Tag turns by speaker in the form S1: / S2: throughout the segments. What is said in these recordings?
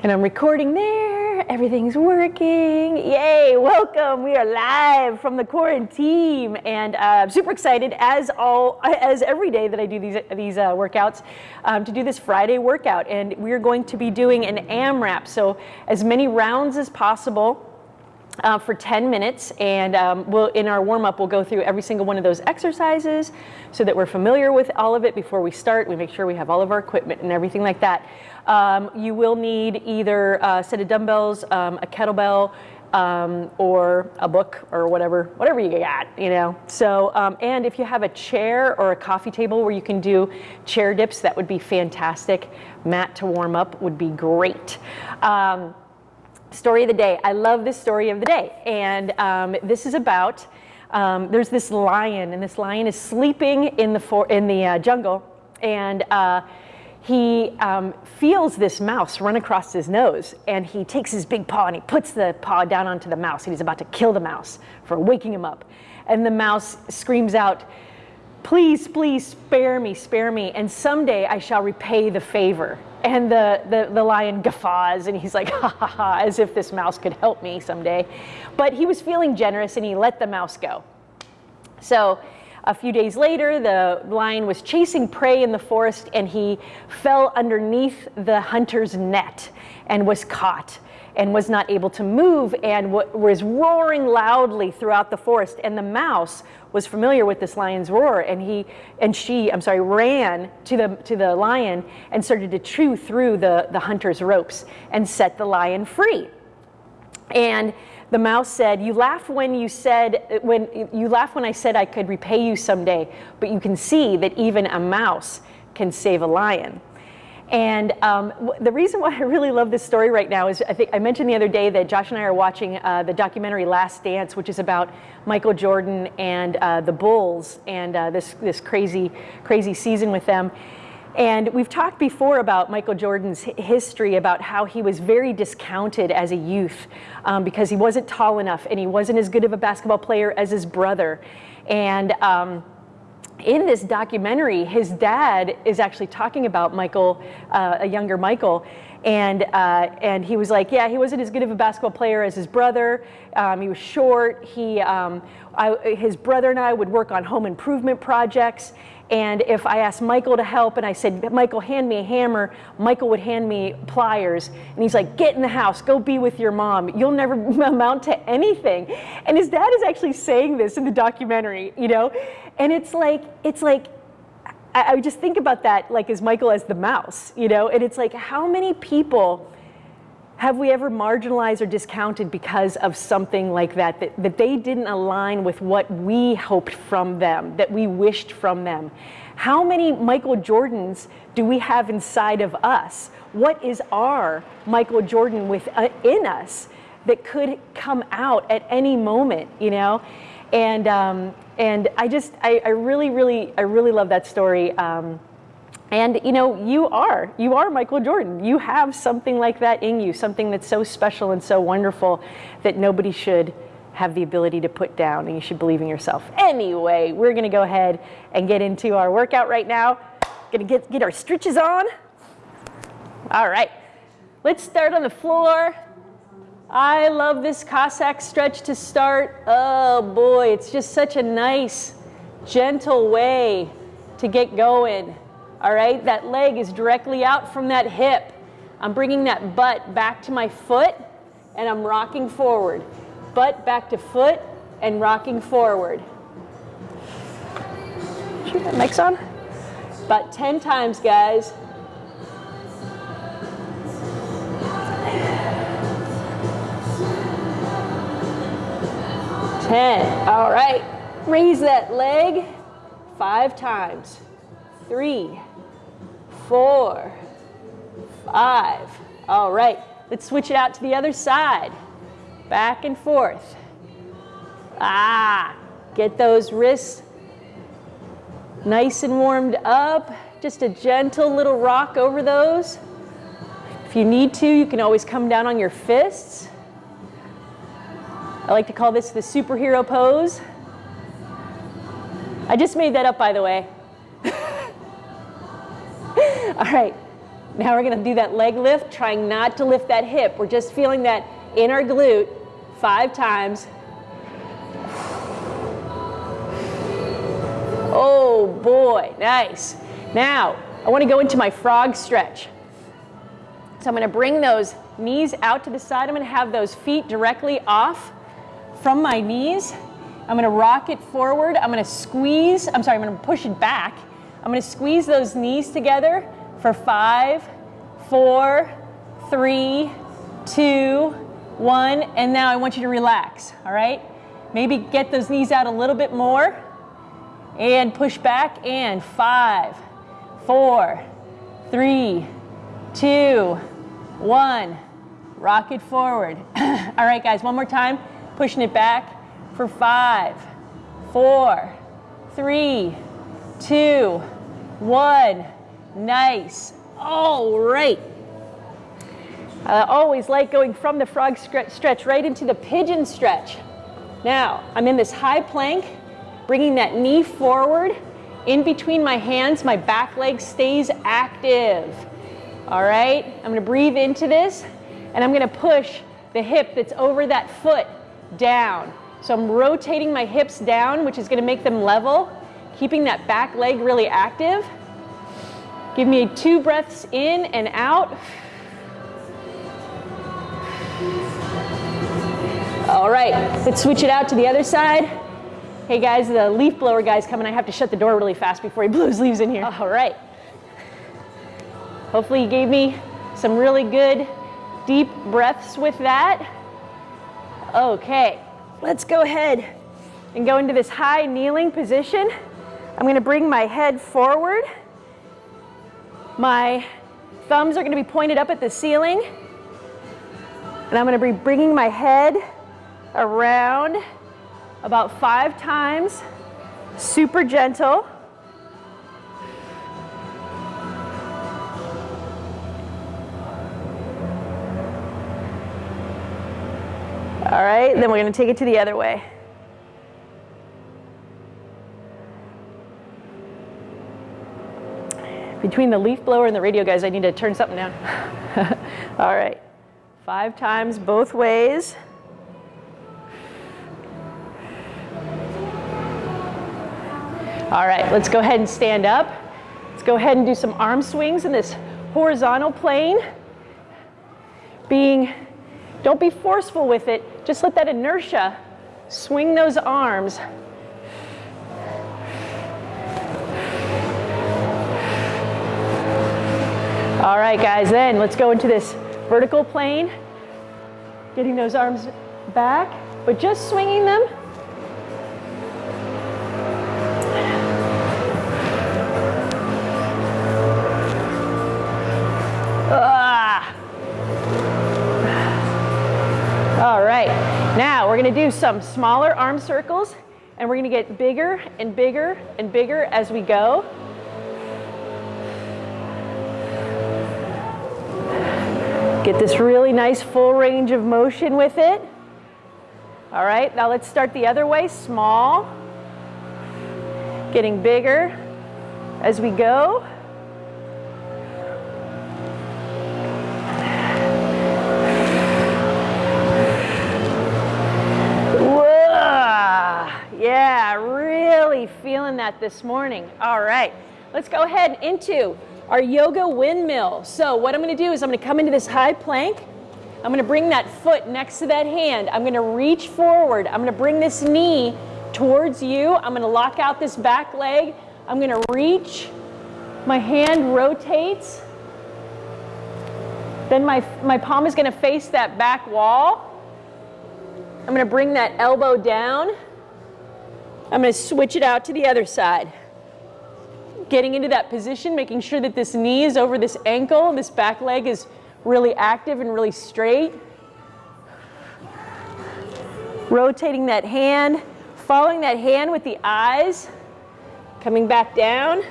S1: And I'm recording there. Everything's working. Yay, welcome. We are live from the quarantine and uh, super excited as all as every day that I do these these uh, workouts um, to do this Friday workout and we're going to be doing an AMRAP. So as many rounds as possible uh, for 10 minutes and um, we'll, in our warm-up we'll go through every single one of those exercises so that we're familiar with all of it before we start. We make sure we have all of our equipment and everything like that. Um, you will need either a set of dumbbells, um, a kettlebell, um, or a book or whatever, whatever you got, you know. So, um, and if you have a chair or a coffee table where you can do chair dips, that would be fantastic. Mat to warm up would be great. Um, story of the day. I love this story of the day. And um, this is about, there's this lion and this lion is sleeping in the, for in the uh, jungle and uh, he um, feels this mouse run across his nose and he takes his big paw and he puts the paw down onto the mouse and he's about to kill the mouse for waking him up. And the mouse screams out, please, please spare me, spare me, and someday I shall repay the favor. And the, the, the lion guffaws and he's like, ha ha ha, as if this mouse could help me someday. But he was feeling generous and he let the mouse go. So a few days later, the lion was chasing prey in the forest and he fell underneath the hunter's net and was caught and was not able to move and was roaring loudly throughout the forest. And the mouse was familiar with this lion's roar and he and she, I'm sorry, ran to the to the lion and started to chew through the, the hunter's ropes and set the lion free. And the mouse said, you laughed when you said, when you laughed when I said I could repay you someday, but you can see that even a mouse can save a lion. And um, the reason why I really love this story right now is I think I mentioned the other day that Josh and I are watching uh, the documentary Last Dance, which is about Michael Jordan and uh, the Bulls and uh, this this crazy crazy season with them. And we've talked before about Michael Jordan's history, about how he was very discounted as a youth um, because he wasn't tall enough and he wasn't as good of a basketball player as his brother. And um, in this documentary, his dad is actually talking about Michael, uh, a younger Michael, and uh, and he was like, yeah, he wasn't as good of a basketball player as his brother. Um, he was short. He, um, I, his brother and I would work on home improvement projects, and if I asked Michael to help and I said, Michael, hand me a hammer, Michael would hand me pliers. And he's like, get in the house, go be with your mom. You'll never amount to anything. And his dad is actually saying this in the documentary, you know? And it's like, it's like, I, I just think about that like as Michael as the mouse, you know? And it's like, how many people have we ever marginalized or discounted because of something like that, that, that they didn't align with what we hoped from them, that we wished from them? How many Michael Jordans do we have inside of us? What is our Michael Jordan within uh, us that could come out at any moment, you know? And, um, and I just, I, I, really, really, I really love that story. Um, and you know, you are, you are Michael Jordan. You have something like that in you, something that's so special and so wonderful that nobody should have the ability to put down and you should believe in yourself. Anyway, we're gonna go ahead and get into our workout right now. Gonna get, get our stretches on. All right, let's start on the floor. I love this Cossack stretch to start. Oh boy, it's just such a nice, gentle way to get going. All right, that leg is directly out from that hip. I'm bringing that butt back to my foot and I'm rocking forward. Butt back to foot and rocking forward. Sure that mic's on? About 10 times, guys. Ten. All right. Raise that leg five times. Three four, five. All right, let's switch it out to the other side. Back and forth. Ah, get those wrists nice and warmed up. Just a gentle little rock over those. If you need to, you can always come down on your fists. I like to call this the superhero pose. I just made that up, by the way. All right, Now we're gonna do that leg lift, trying not to lift that hip. We're just feeling that inner glute five times. Oh boy, nice. Now, I wanna go into my frog stretch. So I'm gonna bring those knees out to the side. I'm gonna have those feet directly off from my knees. I'm gonna rock it forward. I'm gonna squeeze, I'm sorry, I'm gonna push it back. I'm gonna squeeze those knees together for five, four, three, two, one, and now I want you to relax, all right? Maybe get those knees out a little bit more and push back and five, four, three, two, one. Rock it forward. all right, guys, one more time. Pushing it back for five, four, three, two, one. Nice. All right. I always like going from the frog stretch right into the pigeon stretch. Now, I'm in this high plank, bringing that knee forward. In between my hands, my back leg stays active. All right, I'm gonna breathe into this, and I'm gonna push the hip that's over that foot down. So I'm rotating my hips down, which is gonna make them level, keeping that back leg really active. Give me two breaths in and out. All right, let's switch it out to the other side. Hey guys, the leaf blower guy's coming. I have to shut the door really fast before he blows leaves in here. All right. Hopefully he gave me some really good deep breaths with that. Okay, let's go ahead and go into this high kneeling position. I'm gonna bring my head forward. My thumbs are gonna be pointed up at the ceiling. And I'm gonna be bringing my head around about five times, super gentle. All right, then we're gonna take it to the other way. Between the leaf blower and the radio guys, I need to turn something down. All right, five times both ways. All right, let's go ahead and stand up. Let's go ahead and do some arm swings in this horizontal plane. Being, don't be forceful with it, just let that inertia swing those arms. All right, guys, then let's go into this vertical plane. Getting those arms back, but just swinging them All right, now we're gonna do some smaller arm circles and we're gonna get bigger and bigger and bigger as we go. Get this really nice full range of motion with it. All right, now let's start the other way, small, getting bigger as we go. Really feeling that this morning. All right, let's go ahead into our yoga windmill. So what I'm gonna do is I'm gonna come into this high plank. I'm gonna bring that foot next to that hand. I'm gonna reach forward. I'm gonna bring this knee towards you. I'm gonna lock out this back leg. I'm gonna reach. My hand rotates. Then my, my palm is gonna face that back wall. I'm gonna bring that elbow down. I'm going to switch it out to the other side. Getting into that position, making sure that this knee is over this ankle, this back leg is really active and really straight. Rotating that hand, following that hand with the eyes, coming back down.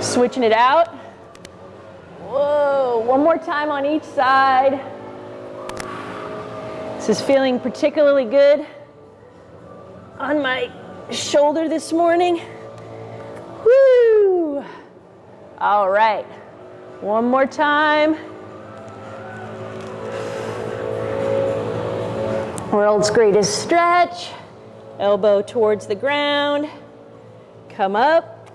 S1: Switching it out. Whoa, one more time on each side. This is feeling particularly good on my shoulder this morning. Woo! All right. One more time. World's greatest stretch. Elbow towards the ground. Come up.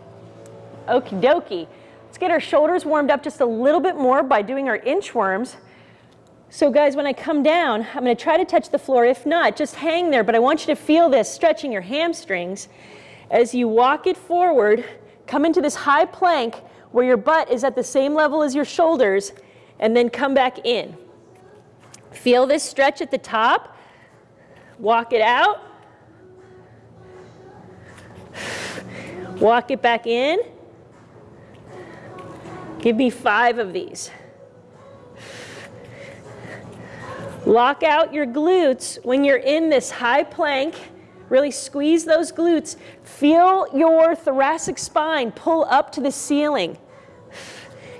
S1: Okie dokie. Let's get our shoulders warmed up just a little bit more by doing our inchworms. So guys, when I come down, I'm gonna try to touch the floor. If not, just hang there, but I want you to feel this, stretching your hamstrings. As you walk it forward, come into this high plank where your butt is at the same level as your shoulders, and then come back in. Feel this stretch at the top. Walk it out. Walk it back in. Give me five of these. Lock out your glutes when you're in this high plank. Really squeeze those glutes. Feel your thoracic spine pull up to the ceiling.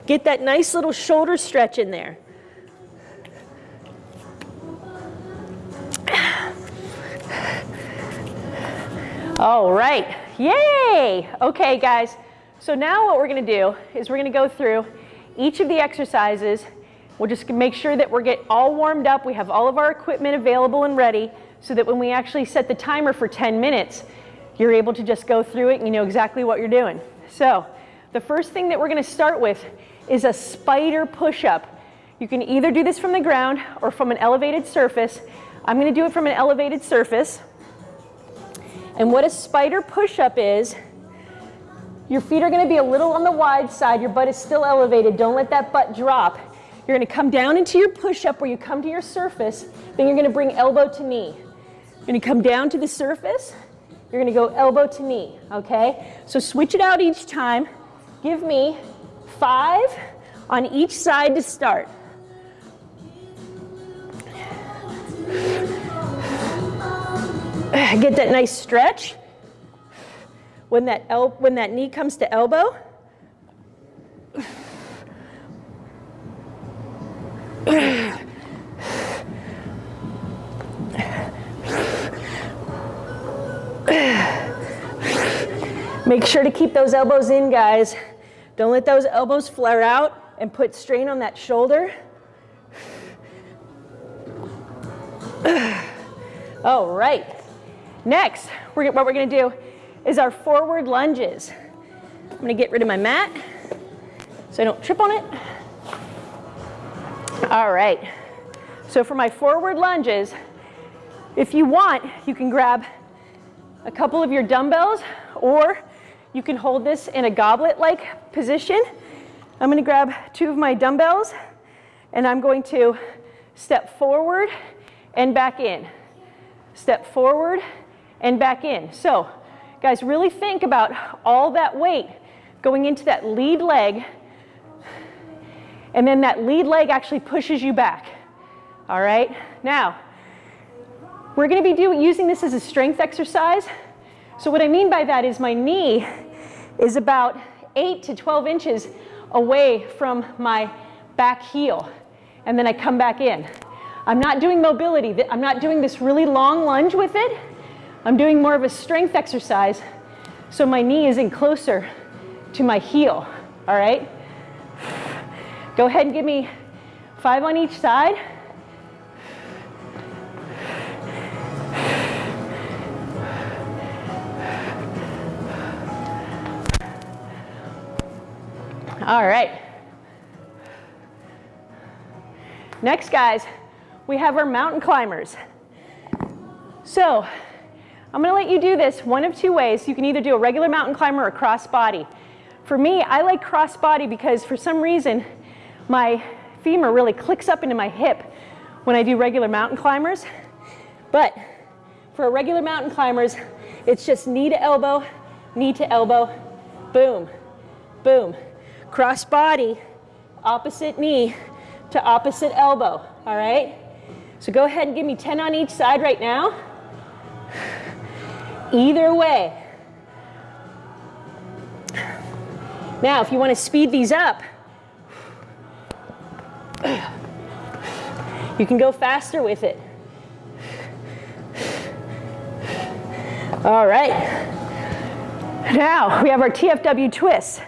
S1: Get that nice little shoulder stretch in there. All right, yay! Okay, guys, so now what we're gonna do is we're gonna go through each of the exercises. We'll just make sure that we're get all warmed up. We have all of our equipment available and ready so that when we actually set the timer for 10 minutes, you're able to just go through it and you know exactly what you're doing. So the first thing that we're gonna start with is a spider push-up. You can either do this from the ground or from an elevated surface. I'm gonna do it from an elevated surface. And what a spider push-up is, your feet are gonna be a little on the wide side, your butt is still elevated, don't let that butt drop. You're gonna come down into your push-up where you come to your surface, then you're gonna bring elbow to knee. You're gonna come down to the surface, you're gonna go elbow to knee, okay? So switch it out each time. Give me five on each side to start. Get that nice stretch. When that, el when that knee comes to elbow, Make sure to keep those elbows in, guys. Don't let those elbows flare out and put strain on that shoulder. All right. Next, we're, what we're gonna do is our forward lunges. I'm gonna get rid of my mat so I don't trip on it. All right, so for my forward lunges, if you want, you can grab a couple of your dumbbells or you can hold this in a goblet-like position. I'm gonna grab two of my dumbbells and I'm going to step forward and back in. Step forward and back in. So guys, really think about all that weight going into that lead leg and then that lead leg actually pushes you back. All right, now we're gonna be do, using this as a strength exercise. So what I mean by that is my knee is about eight to 12 inches away from my back heel and then I come back in. I'm not doing mobility. I'm not doing this really long lunge with it. I'm doing more of a strength exercise so my knee is in closer to my heel, all right? Go ahead and give me five on each side. All right. Next, guys, we have our mountain climbers. So I'm gonna let you do this one of two ways. You can either do a regular mountain climber or cross body. For me, I like cross body because for some reason, my femur really clicks up into my hip when I do regular mountain climbers. But for a regular mountain climbers, it's just knee to elbow, knee to elbow, boom, boom. Cross body, opposite knee to opposite elbow, all right? So go ahead and give me 10 on each side right now. Either way. Now, if you want to speed these up, you can go faster with it. All right. Now, we have our TFW twist.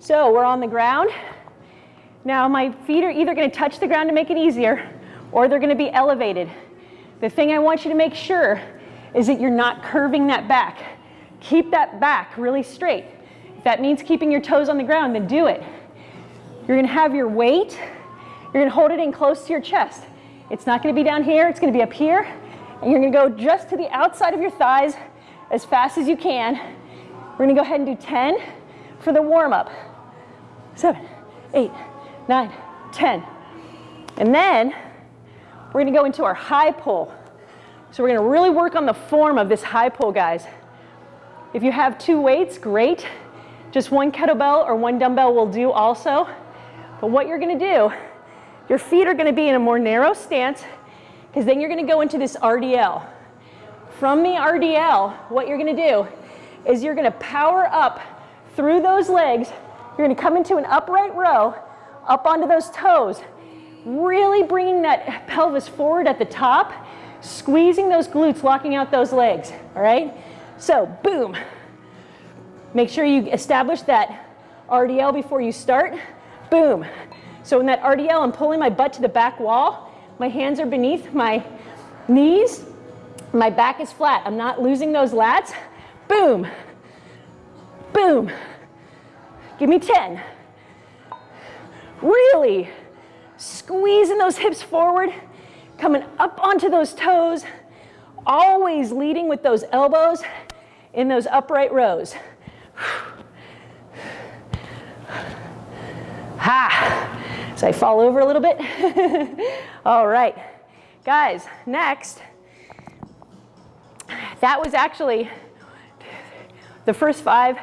S1: So we're on the ground. Now my feet are either gonna touch the ground to make it easier or they're gonna be elevated. The thing I want you to make sure is that you're not curving that back. Keep that back really straight. If that means keeping your toes on the ground, then do it. You're gonna have your weight, you're gonna hold it in close to your chest. It's not gonna be down here, it's gonna be up here, and you're gonna go just to the outside of your thighs as fast as you can. We're gonna go ahead and do 10 for the warm up. Seven, eight, nine, 10. And then we're gonna go into our high pull. So we're gonna really work on the form of this high pull, guys. If you have two weights, great. Just one kettlebell or one dumbbell will do also. But what you're gonna do, your feet are gonna be in a more narrow stance because then you're gonna go into this RDL. From the RDL, what you're gonna do is you're gonna power up through those legs. You're gonna come into an upright row, up onto those toes, really bringing that pelvis forward at the top, squeezing those glutes, locking out those legs, all right? So, boom. Make sure you establish that RDL before you start. Boom. So in that RDL, I'm pulling my butt to the back wall. My hands are beneath my knees. My back is flat. I'm not losing those lats. Boom. Boom. Give me 10. Really squeezing those hips forward, coming up onto those toes, always leading with those elbows in those upright rows. Ha! I fall over a little bit. All right. Guys, next, that was actually the first five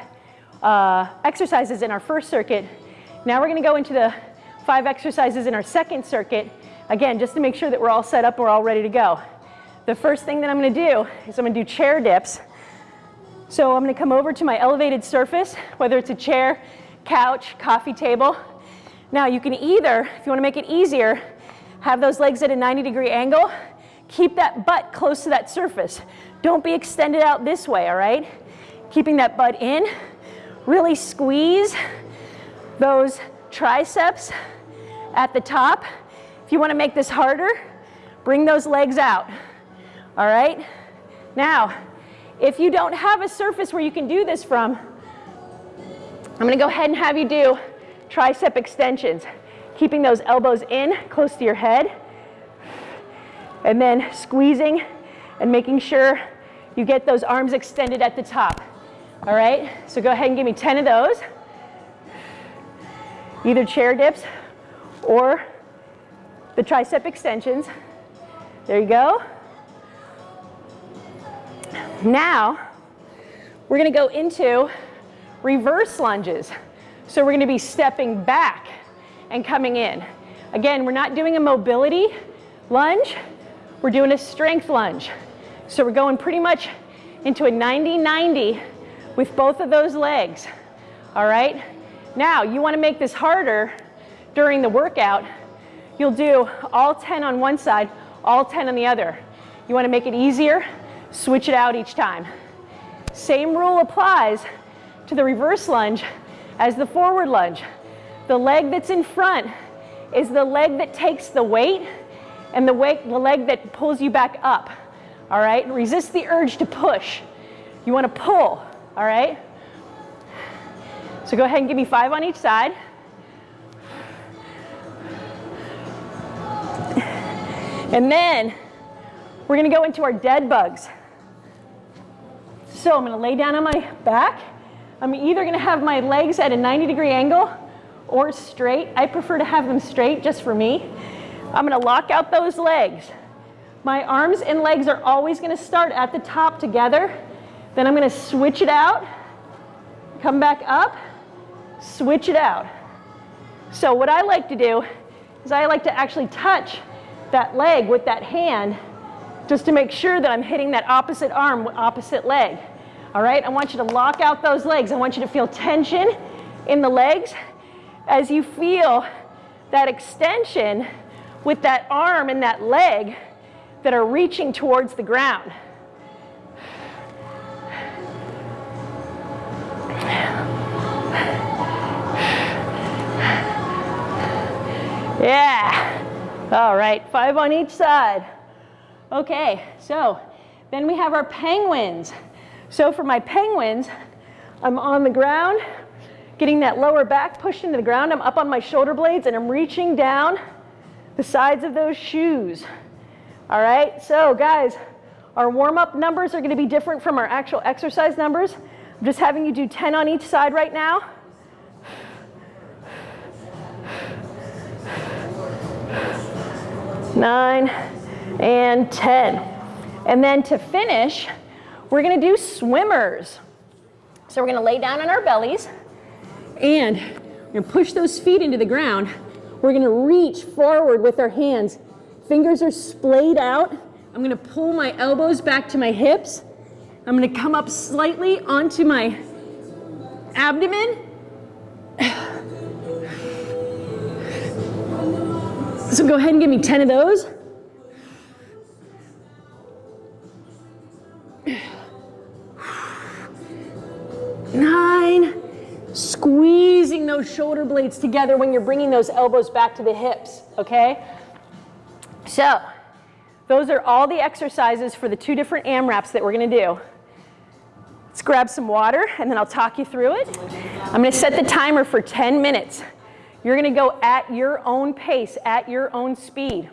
S1: uh, exercises in our first circuit. Now we're going to go into the five exercises in our second circuit, again, just to make sure that we're all set up, we're all ready to go. The first thing that I'm going to do is I'm to do chair dips. So I'm going to come over to my elevated surface, whether it's a chair, couch, coffee table. Now you can either, if you want to make it easier, have those legs at a 90 degree angle. Keep that butt close to that surface. Don't be extended out this way, all right? Keeping that butt in. Really squeeze those triceps at the top. If you want to make this harder, bring those legs out. All right? Now, if you don't have a surface where you can do this from, I'm going to go ahead and have you do tricep extensions, keeping those elbows in close to your head, and then squeezing and making sure you get those arms extended at the top. All right, so go ahead and give me 10 of those. Either chair dips or the tricep extensions. There you go. Now, we're gonna go into reverse lunges. So we're gonna be stepping back and coming in. Again, we're not doing a mobility lunge, we're doing a strength lunge. So we're going pretty much into a 90-90 with both of those legs, all right? Now, you wanna make this harder during the workout, you'll do all 10 on one side, all 10 on the other. You wanna make it easier, switch it out each time. Same rule applies to the reverse lunge as the forward lunge. The leg that's in front is the leg that takes the weight and the, weight, the leg that pulls you back up. All right, resist the urge to push. You wanna pull, all right? So go ahead and give me five on each side. And then we're gonna go into our dead bugs. So I'm gonna lay down on my back. I'm either gonna have my legs at a 90 degree angle or straight. I prefer to have them straight just for me. I'm gonna lock out those legs. My arms and legs are always gonna start at the top together. Then I'm gonna switch it out, come back up, switch it out. So what I like to do is I like to actually touch that leg with that hand just to make sure that I'm hitting that opposite arm, opposite leg. All right, I want you to lock out those legs. I want you to feel tension in the legs as you feel that extension with that arm and that leg that are reaching towards the ground. Yeah. All right, five on each side. Okay, so then we have our penguins. So for my penguins, I'm on the ground, getting that lower back pushed into the ground. I'm up on my shoulder blades and I'm reaching down the sides of those shoes. All right, so guys, our warm-up numbers are gonna be different from our actual exercise numbers. I'm just having you do 10 on each side right now. Nine and 10. And then to finish, we're gonna do swimmers. So we're gonna lay down on our bellies and we're gonna push those feet into the ground. We're gonna reach forward with our hands. Fingers are splayed out. I'm gonna pull my elbows back to my hips. I'm gonna come up slightly onto my abdomen. So go ahead and give me 10 of those. Squeezing those shoulder blades together when you're bringing those elbows back to the hips, okay? So, those are all the exercises for the two different AMRAPs that we're gonna do. Let's grab some water and then I'll talk you through it. I'm gonna set the timer for 10 minutes. You're gonna go at your own pace, at your own speed.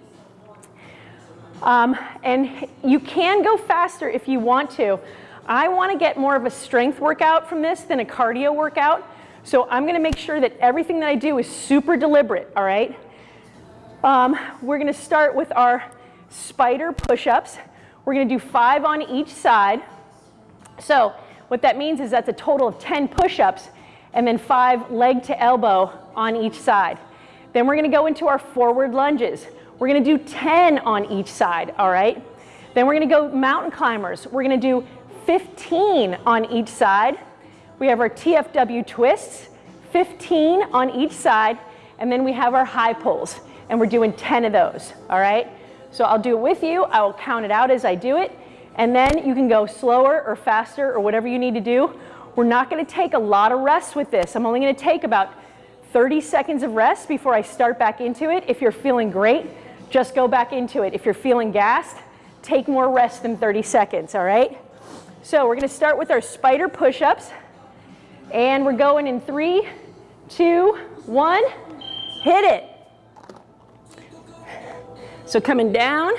S1: Um, and you can go faster if you want to. I wanna get more of a strength workout from this than a cardio workout. So I'm gonna make sure that everything that I do is super deliberate, all right? Um, we're gonna start with our spider push-ups. We're gonna do five on each side. So what that means is that's a total of 10 push-ups and then five leg to elbow on each side. Then we're gonna go into our forward lunges. We're gonna do 10 on each side, all right? Then we're gonna go mountain climbers. We're gonna do 15 on each side. We have our TFW twists, 15 on each side, and then we have our high pulls, and we're doing 10 of those, all right? So I'll do it with you, I will count it out as I do it, and then you can go slower or faster or whatever you need to do. We're not gonna take a lot of rest with this. I'm only gonna take about 30 seconds of rest before I start back into it. If you're feeling great, just go back into it. If you're feeling gassed, take more rest than 30 seconds, all right? So we're gonna start with our spider push-ups. And we're going in three, two, one, hit it. So coming down,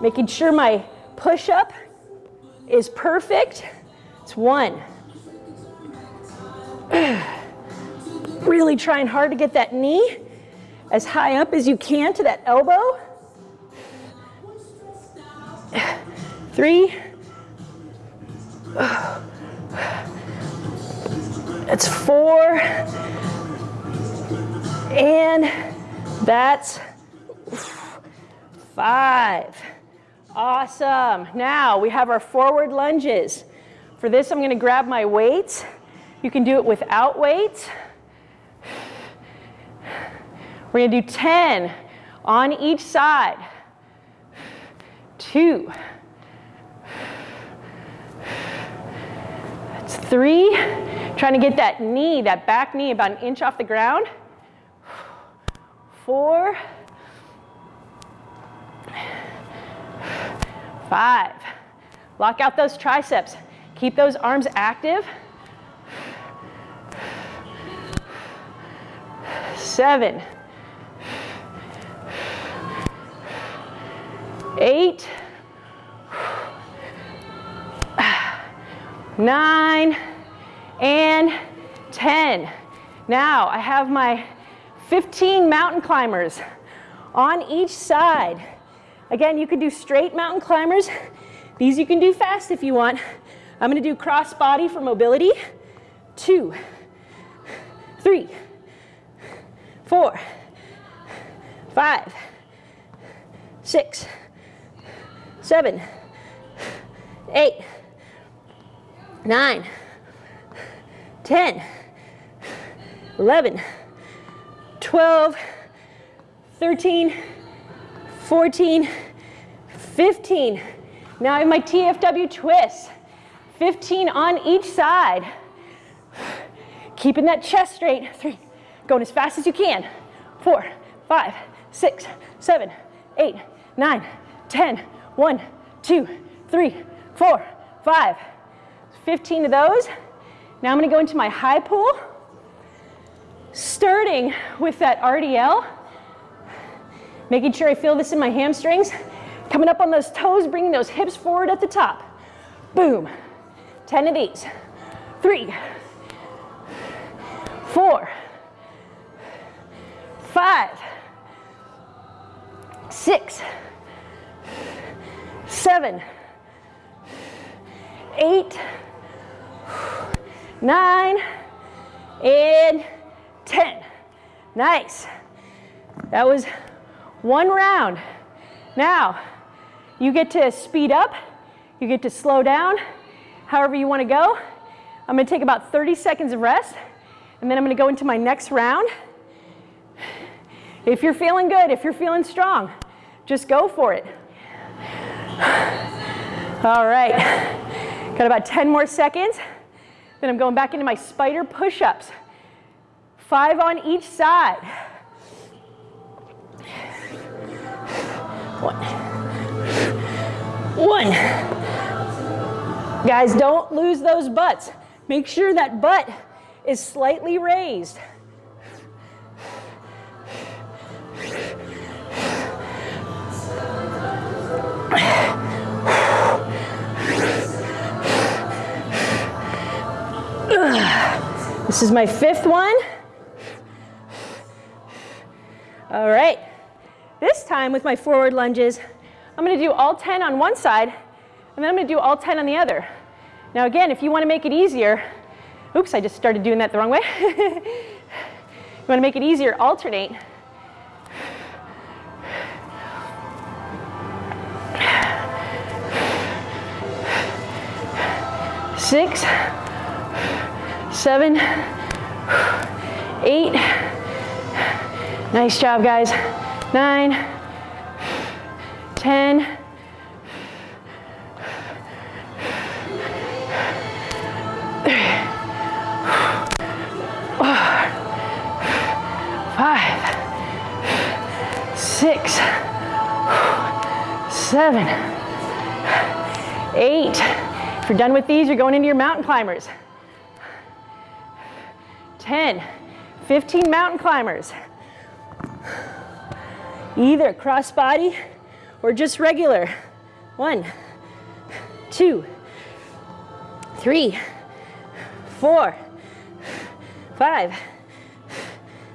S1: making sure my push-up is perfect. It's one. really trying hard to get that knee as high up as you can to that elbow. Three. That's four. And that's five. Awesome. Now we have our forward lunges. For this, I'm going to grab my weights. You can do it without weights. We're going to do 10 on each side. Two. That's three. Trying to get that knee, that back knee about an inch off the ground. Four. Five. Lock out those triceps. Keep those arms active. Seven. Eight. Nine and 10. Now I have my 15 mountain climbers on each side. Again, you can do straight mountain climbers. These you can do fast if you want. I'm gonna do cross body for mobility. Two, three, four, five, six, seven, eight, nine, 10, 11, 12, 13, 14, 15. Now I have my TFW twist. 15 on each side. Keeping that chest straight. Three, going as fast as you can. Four, five, six, seven, eight, nine, ten. One, two, three, four, five. 15 of those. Now I'm gonna go into my high pull, starting with that RDL, making sure I feel this in my hamstrings, coming up on those toes, bringing those hips forward at the top. Boom. 10 of these. Three, four, five, six, seven, eight, nine, and 10. Nice. That was one round. Now, you get to speed up, you get to slow down, however you want to go. I'm going to take about 30 seconds of rest, and then I'm going to go into my next round. If you're feeling good, if you're feeling strong, just go for it. All right, got about 10 more seconds. Then I'm going back into my spider push-ups. Five on each side. One. One. Guys, don't lose those butts. Make sure that butt is slightly raised. This is my fifth one. All right. This time with my forward lunges, I'm going to do all 10 on one side, and then I'm going to do all 10 on the other. Now again, if you want to make it easier, oops, I just started doing that the wrong way. you want to make it easier, alternate. Six, seven, eight. Nice job, guys. Nine, ten. Five, six, seven, eight. If you're done with these, you're going into your mountain climbers. 10, 15 mountain climbers. Either cross body or just regular. One, two, three, four, five,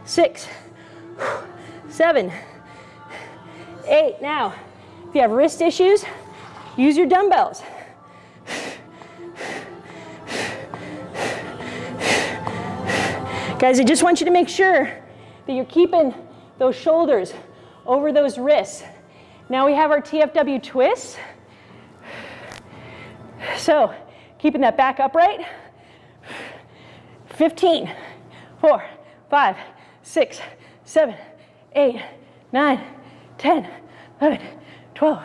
S1: six, seven, eight. Now, if you have wrist issues, use your dumbbells. Guys, I just want you to make sure that you're keeping those shoulders over those wrists. Now we have our TFW twist. So keeping that back upright. 15, 4, 5, 6, 7, 8, 9, 10, 11, 12,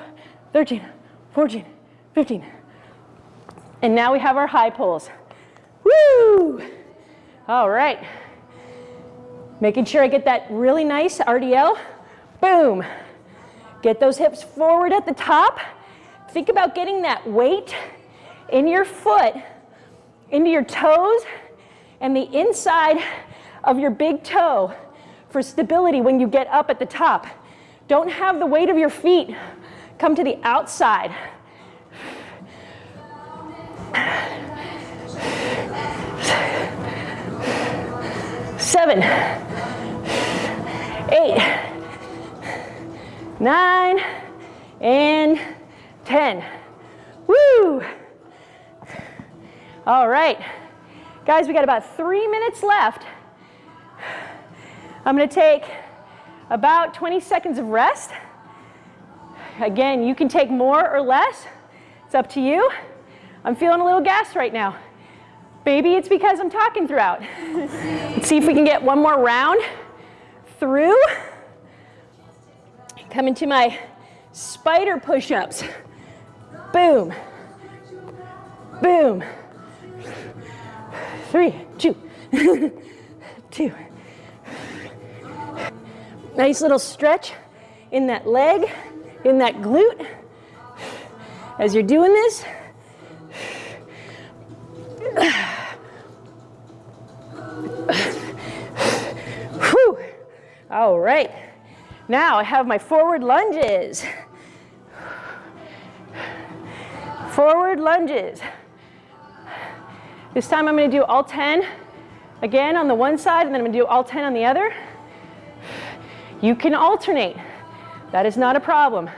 S1: 13, 14, 15. And now we have our high pulls. Woo! All right. Making sure I get that really nice RDL. Boom. Get those hips forward at the top. Think about getting that weight in your foot, into your toes, and the inside of your big toe for stability when you get up at the top. Don't have the weight of your feet come to the outside seven, eight, nine, and 10. Woo! All right. Guys, we got about three minutes left. I'm gonna take about 20 seconds of rest. Again, you can take more or less. It's up to you. I'm feeling a little gassed right now. Maybe it's because I'm talking throughout. Let's see if we can get one more round through. Come into my spider push-ups. Boom. Boom. Three, two, two. Nice little stretch in that leg, in that glute. As you're doing this. All right. Now I have my forward lunges. Forward lunges. This time I'm going to do all 10 again on the one side and then I'm going to do all 10 on the other. You can alternate. That is not a problem.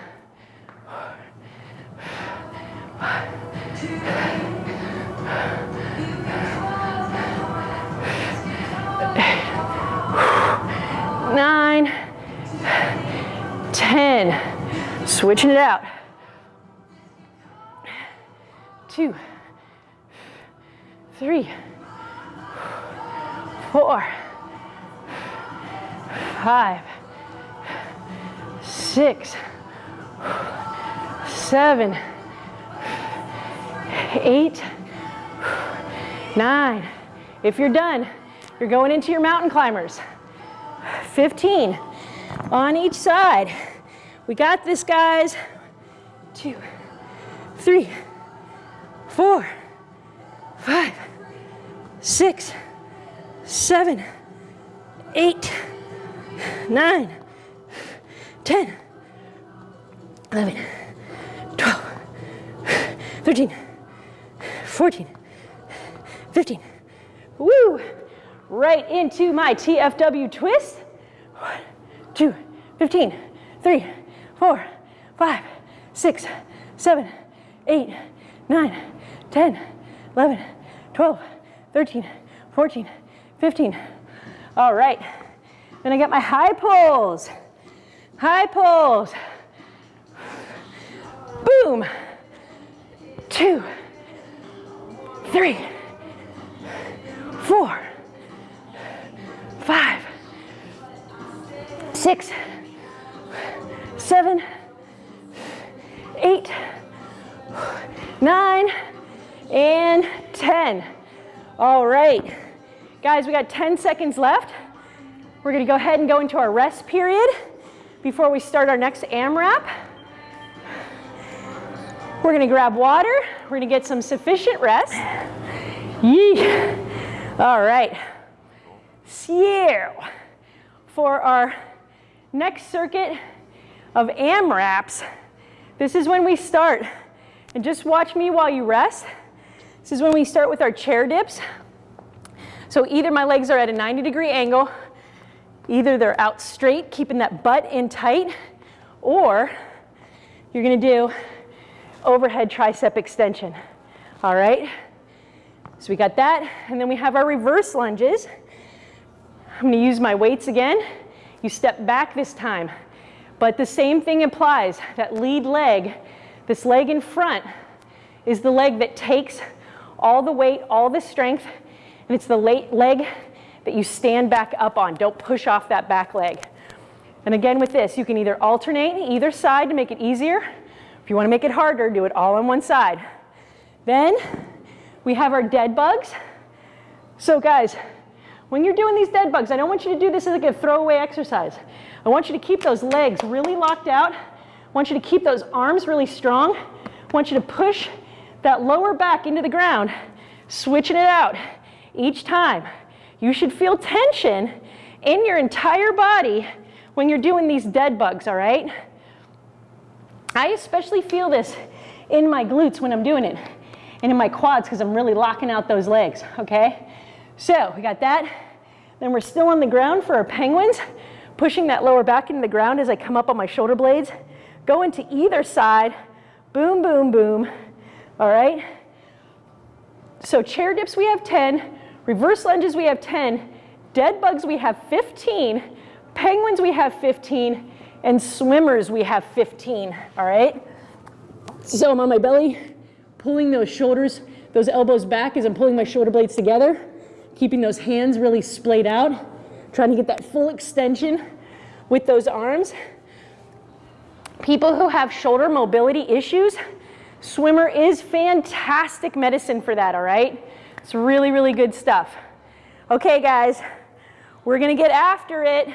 S1: Nine, ten. Switching it out. Two, three, four, five, six, seven, eight, nine. If you're done, you're going into your mountain climbers. 15 on each side. We got this, guys. Two, three, four, five, six, seven, eight, nine, 10, 11, 12, 13, 14, 15. Woo! Right into my TFW twist. Two, 15, three, four, five, six, seven, eight, nine, 10, 11, 12, 13, 14, 15. All right. Then I got my high pulls. High pulls. Boom. Two, three, four, five, six, seven, eight, nine, and 10. All right. Guys, we got 10 seconds left. We're gonna go ahead and go into our rest period before we start our next AMRAP. We're gonna grab water. We're gonna get some sufficient rest. Yee. All right. So, for our next circuit of AMRAPs, this is when we start. And just watch me while you rest. This is when we start with our chair dips. So either my legs are at a 90 degree angle, either they're out straight, keeping that butt in tight, or you're gonna do overhead tricep extension. All right? So we got that, and then we have our reverse lunges. I'm gonna use my weights again. You step back this time, but the same thing applies. That lead leg, this leg in front, is the leg that takes all the weight, all the strength, and it's the late leg that you stand back up on. Don't push off that back leg. And again with this, you can either alternate either side to make it easier. If you want to make it harder, do it all on one side. Then we have our dead bugs. So guys, when you're doing these dead bugs, I don't want you to do this as like a throwaway exercise. I want you to keep those legs really locked out. I want you to keep those arms really strong. I want you to push that lower back into the ground, switching it out each time. You should feel tension in your entire body when you're doing these dead bugs, all right? I especially feel this in my glutes when I'm doing it and in my quads because I'm really locking out those legs, okay? So we got that. Then we're still on the ground for our penguins, pushing that lower back into the ground as I come up on my shoulder blades. Go into either side, boom, boom, boom, all right? So chair dips we have 10, reverse lunges we have 10, dead bugs we have 15, penguins we have 15, and swimmers we have 15, all right? So I'm on my belly, pulling those shoulders, those elbows back as I'm pulling my shoulder blades together, keeping those hands really splayed out, trying to get that full extension with those arms. People who have shoulder mobility issues, swimmer is fantastic medicine for that, all right? It's really, really good stuff. Okay, guys, we're gonna get after it.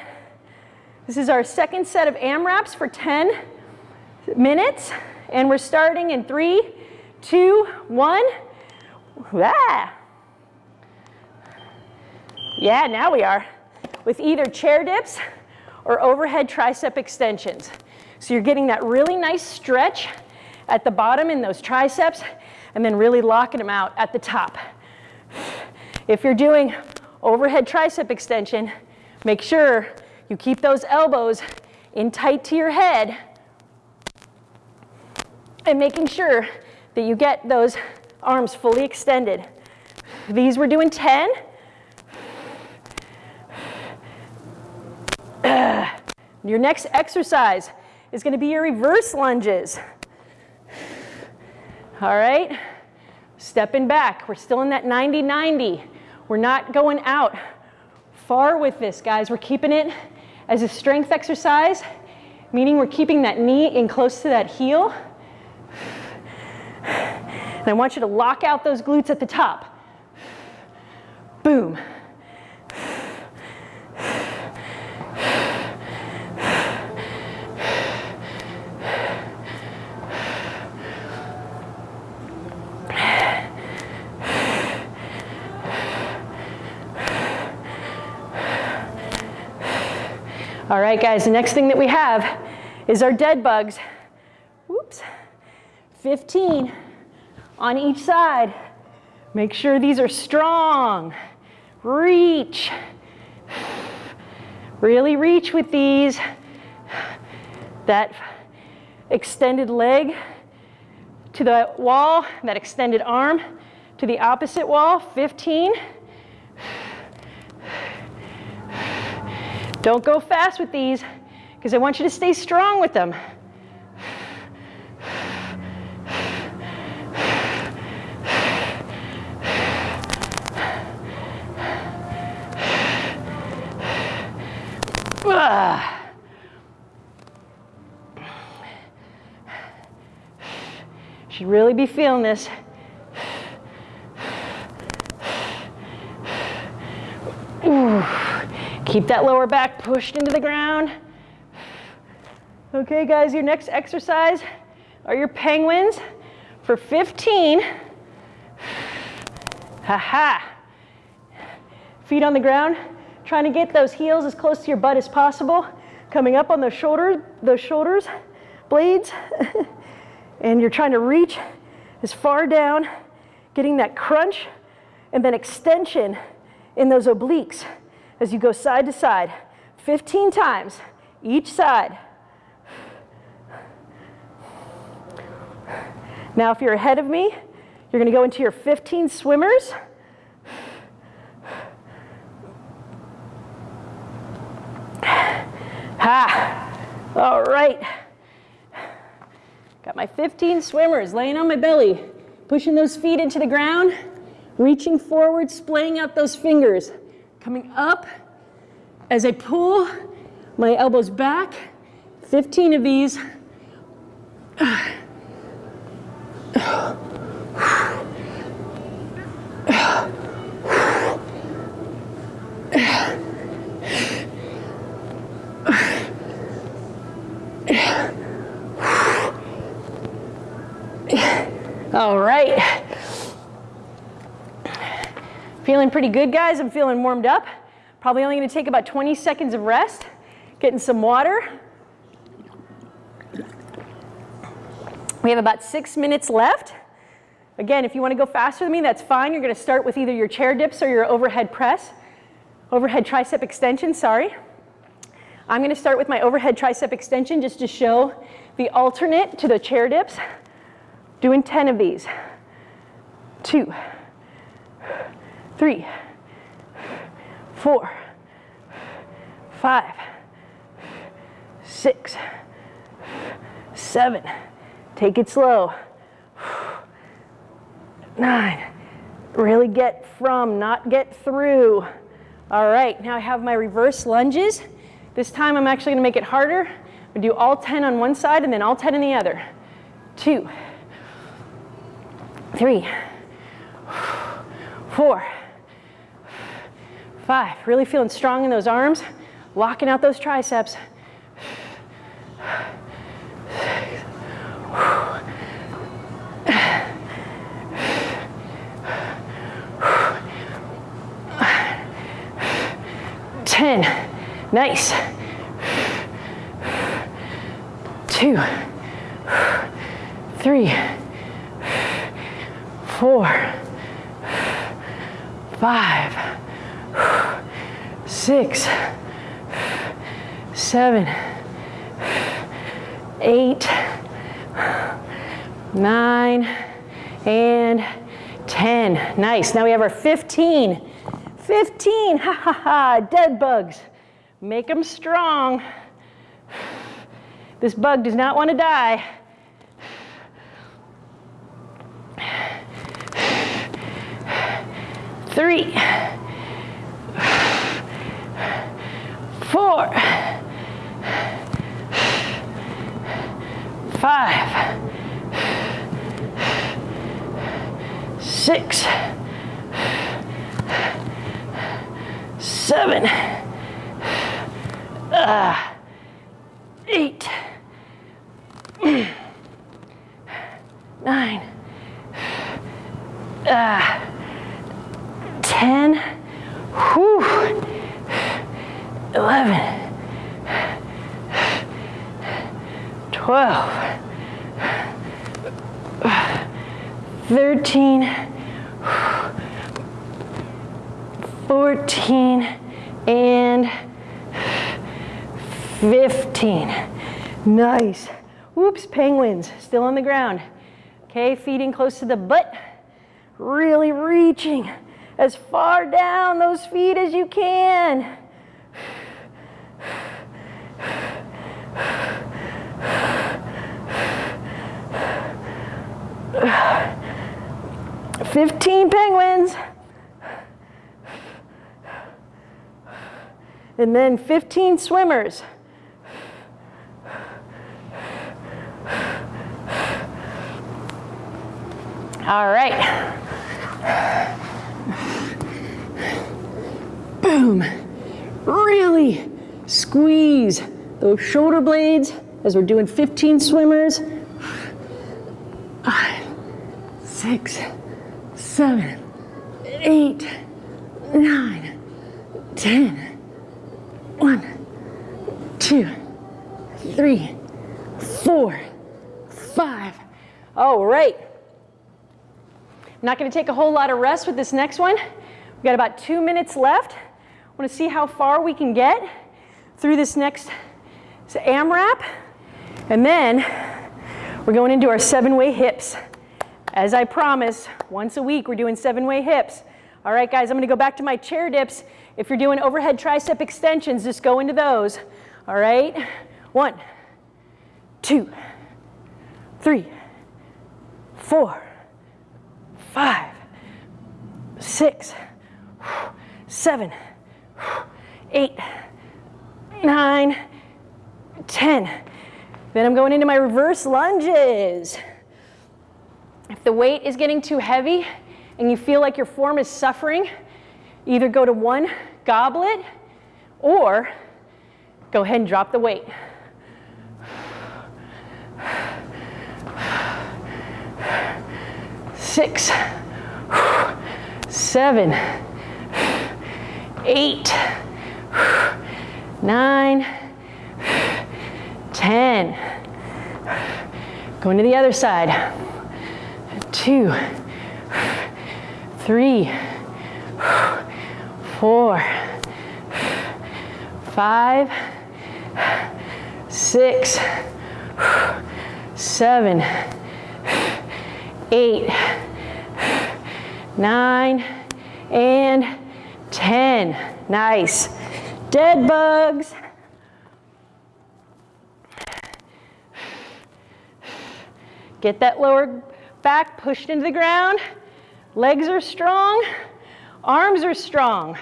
S1: This is our second set of AMRAPs for 10 minutes. And we're starting in three, two, one. Ah. Yeah, now we are. With either chair dips or overhead tricep extensions. So you're getting that really nice stretch at the bottom in those triceps and then really locking them out at the top. If you're doing overhead tricep extension, make sure you keep those elbows in tight to your head and making sure that you get those arms fully extended. These we're doing 10. Your next exercise is going to be your reverse lunges. All right, stepping back. We're still in that 90-90. We're not going out far with this, guys. We're keeping it as a strength exercise, meaning we're keeping that knee in close to that heel. And I want you to lock out those glutes at the top. Boom. All right, guys, the next thing that we have is our dead bugs. Whoops. 15 on each side. Make sure these are strong. Reach. Really reach with these. That extended leg to the wall, that extended arm to the opposite wall, 15. Don't go fast with these because I want you to stay strong with them. Should really be feeling this. Keep that lower back pushed into the ground. Okay, guys, your next exercise are your penguins for 15. Ha ha. Feet on the ground, trying to get those heels as close to your butt as possible. Coming up on the shoulder, those shoulders, blades. and you're trying to reach as far down, getting that crunch and then extension in those obliques as you go side to side, 15 times each side. Now, if you're ahead of me, you're going to go into your 15 swimmers. Ha! All right. Got my 15 swimmers laying on my belly, pushing those feet into the ground, reaching forward, splaying out those fingers coming up as I pull my elbows back, 15 of these. All right. Feeling pretty good, guys. I'm feeling warmed up. Probably only gonna take about 20 seconds of rest, getting some water. We have about six minutes left. Again, if you wanna go faster than me, that's fine. You're gonna start with either your chair dips or your overhead press, overhead tricep extension, sorry. I'm gonna start with my overhead tricep extension just to show the alternate to the chair dips. Doing 10 of these. Two, three, four, five, six, seven. Take it slow. Nine. Really get from, not get through. All right, now I have my reverse lunges. This time I'm actually gonna make it harder. Gonna do all 10 on one side and then all 10 on the other. Two, three, four, Five, really feeling strong in those arms, locking out those triceps. Ten, nice. Two, three, four, five, six, seven, eight, nine, and 10. Nice. Now we have our 15. 15, ha ha ha, dead bugs. Make them strong. This bug does not want to die. Three, four, five, six, seven, uh, eight, nine, uh, ten, whew, eleven, twelve, thirteen, fourteen, and fifteen. Nice. Whoops, penguins, still on the ground. Okay, feeding close to the butt. Really reaching as far down those feet as you can. Fifteen penguins. And then 15 swimmers. All right. Boom. Really squeeze those shoulder blades as we're doing 15 swimmers. Five, six, seven, eight, nine, ten. One, two, three, four, five. All right. I'm not going to take a whole lot of rest with this next one. We've got about two minutes left. I want to see how far we can get through this next AMRAP. And then we're going into our seven-way hips. As I promised, once a week we're doing seven-way hips. All right, guys, I'm going to go back to my chair dips. If you're doing overhead tricep extensions, just go into those. All right, one, two, three, four, five, six, seven, eight, nine, ten. Then I'm going into my reverse lunges. If the weight is getting too heavy and you feel like your form is suffering, either go to one goblet or go ahead and drop the weight. six, seven, eight, nine, ten. Going to the other side. Two, three, four, five, six, seven, eight, nine, and 10. Nice. Dead bugs. Get that lower back pushed into the ground. Legs are strong. Arms are strong.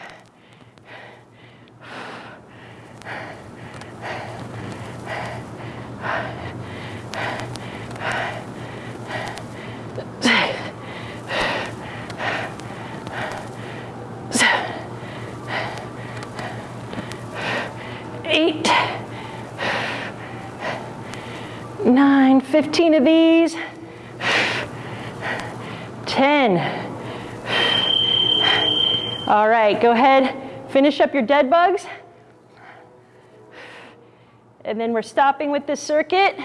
S1: eight, nine, 15 of these, 10. All right, go ahead, finish up your dead bugs and then we're stopping with this circuit.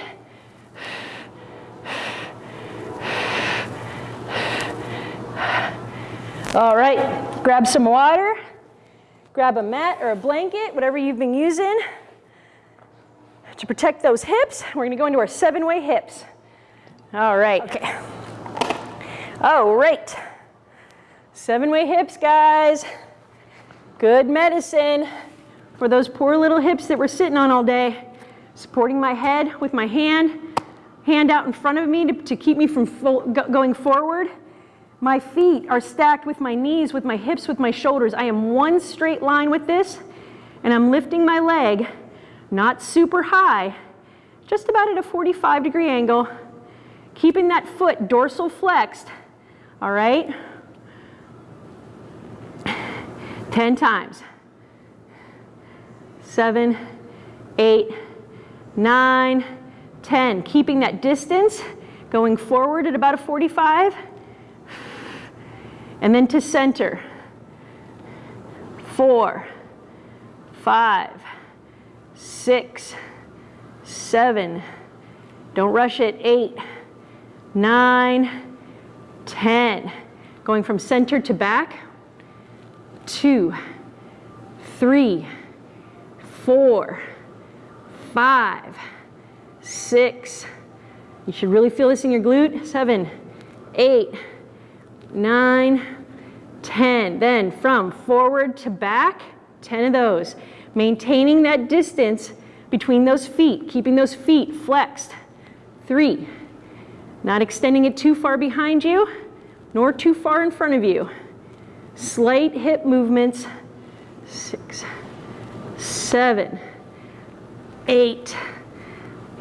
S1: All right, grab some water, grab a mat or a blanket, whatever you've been using to protect those hips. We're gonna go into our seven-way hips. All right. Okay. All right. Seven-way hips, guys. Good medicine for those poor little hips that we're sitting on all day. Supporting my head with my hand, hand out in front of me to, to keep me from going forward. My feet are stacked with my knees, with my hips, with my shoulders. I am one straight line with this, and I'm lifting my leg, not super high, just about at a 45 degree angle, keeping that foot dorsal flexed, all right? 10 times. Seven, eight, nine, 10. Keeping that distance, going forward at about a 45 and then to center. Four, five, six, seven, don't rush it, eight, nine, ten. Going from center to back, two, three, four, five, six, you should really feel this in your glute, seven, eight, nine, 10. Then from forward to back, 10 of those. Maintaining that distance between those feet, keeping those feet flexed. Three, not extending it too far behind you, nor too far in front of you. Slight hip movements. Six, seven, eight,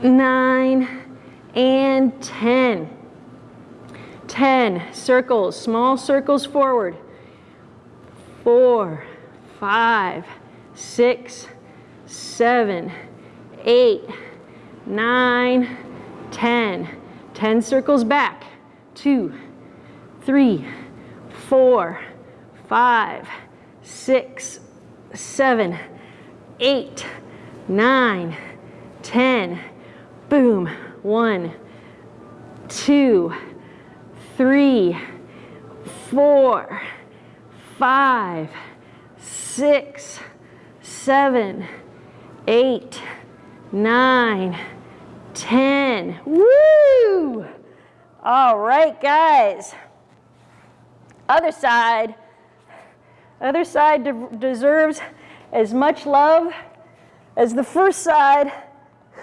S1: nine, and 10. 10 circles, small circles forward. Four, five, six, seven, eight, nine, 10. 10 circles back. Two, three, four, five, six, seven, eight, nine, 10. Boom. One, two, three, four, five, six, seven, eight, nine, ten. Woo! All right, guys. Other side. Other side de deserves as much love as the first side.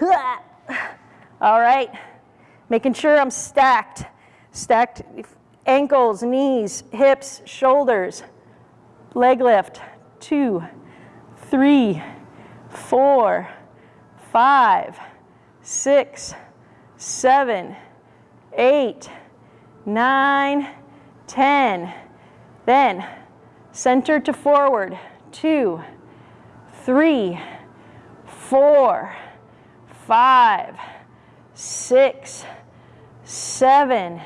S1: All right. Making sure I'm stacked. Stacked ankles, knees, hips, shoulders. Leg lift. Two, three, four, five, six, seven, eight, nine, ten. Then center to forward. Two, three, four, five, six, seven,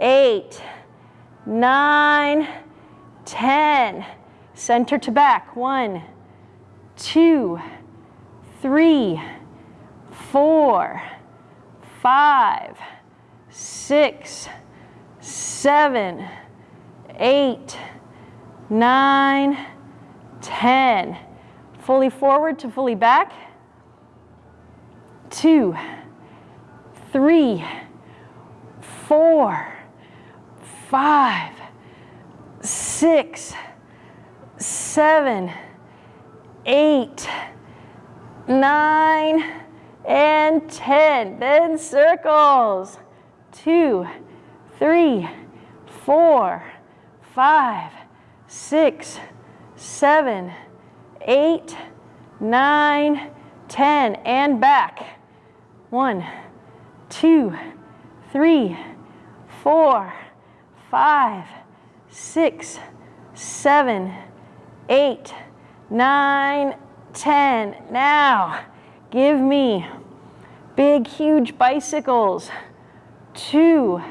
S1: eight, nine, ten. Center to back. One, two, three, four, five, six, seven, eight, nine, ten. Fully forward to fully back. Two, three, four, five, six, seven, eight, nine, and 10. Then circles. Two, three, four, five, six, seven, eight, nine, 10. And back. One, two, three, four, five, six, seven, eight, nine, ten. Now, give me big, huge bicycles. Two,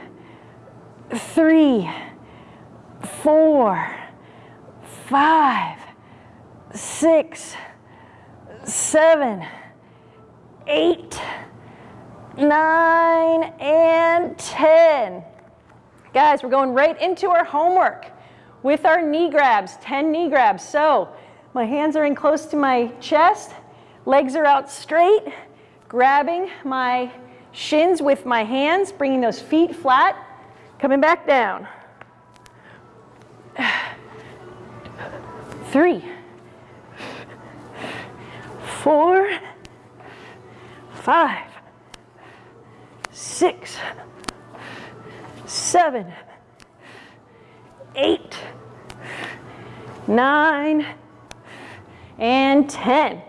S1: three, four, five, six, seven, eight, nine, and 10. Guys, we're going right into our homework with our knee grabs, 10 knee grabs. So my hands are in close to my chest, legs are out straight, grabbing my shins with my hands, bringing those feet flat, coming back down. Three, four, five, six, seven, eight, nine, and 10.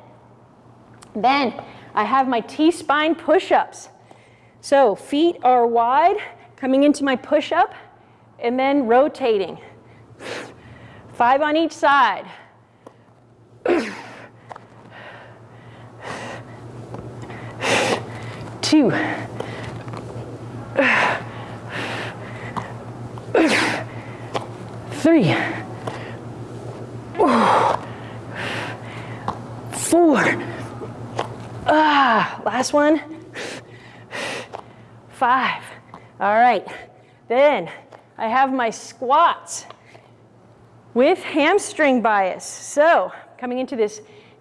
S1: Then I have my T-spine push-ups. So feet are wide, coming into my push-up, and then rotating. Five on each side. Two. Three. Four. Ah, last one. Five. All right. Then I have my squats with hamstring bias. So coming into this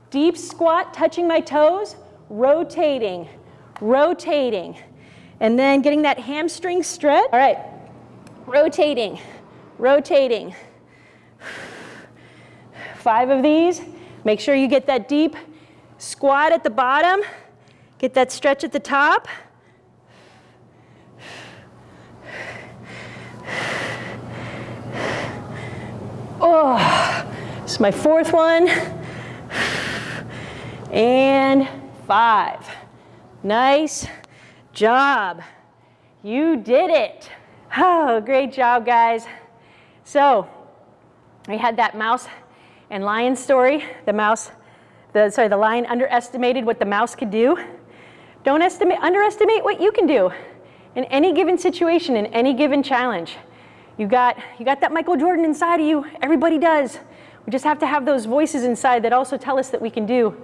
S1: deep squat, touching my toes, rotating, rotating, and then getting that hamstring stretch. All right, rotating, rotating. Five of these. Make sure you get that deep squat at the bottom, get that stretch at the top. Oh, this is my fourth one. And five. Nice job. You did it. Oh, great job, guys. So, we had that mouse and lion story. The mouse, the, sorry, the lion underestimated what the mouse could do. Don't estimate, underestimate what you can do in any given situation, in any given challenge. You got, you got that Michael Jordan inside of you. Everybody does. We just have to have those voices inside that also tell us that we can do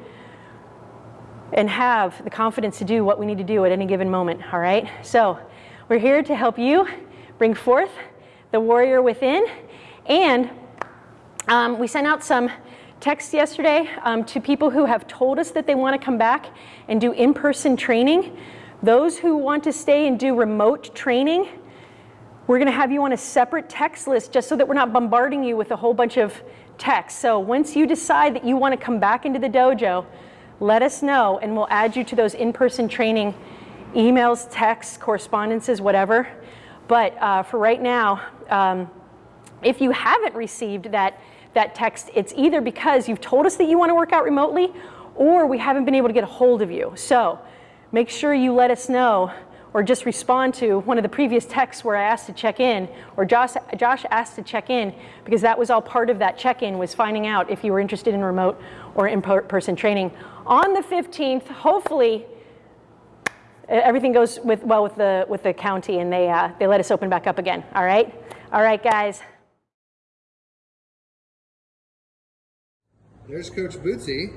S1: and have the confidence to do what we need to do at any given moment, all right? So we're here to help you bring forth the warrior within. And um, we sent out some texts yesterday um, to people who have told us that they want to come back and do in-person training. Those who want to stay and do remote training, we're going to have you on a separate text list just so that we're not bombarding you with a whole bunch of texts. So once you decide that you want to come back into the dojo, let us know and we'll add you to those in-person training emails, texts, correspondences, whatever. But uh, for right now, um, if you haven't received that, that text, it's either because you've told us that you want to work out remotely or we haven't been able to get a hold of you. So make sure you let us know or just respond to one of the previous texts where I asked to check in, or Josh, Josh asked to check in, because that was all part of that check-in was finding out if you were interested in remote or in-person training. On the 15th, hopefully, everything goes with, well with the, with the county and they, uh, they let us open back up again, all right? All right, guys.
S2: There's Coach Bootsy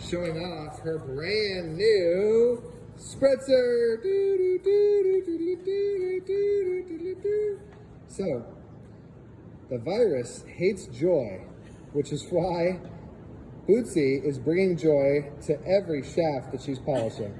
S2: showing off her brand new Spritzer! So, the virus hates joy, which is why Bootsy is bringing joy to every shaft that she's polishing.